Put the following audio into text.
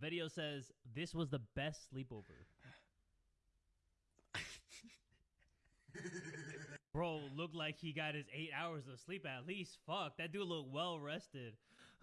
Video says this was the best sleepover. Bro looked like he got his eight hours of sleep at least. Fuck, that dude looked well rested.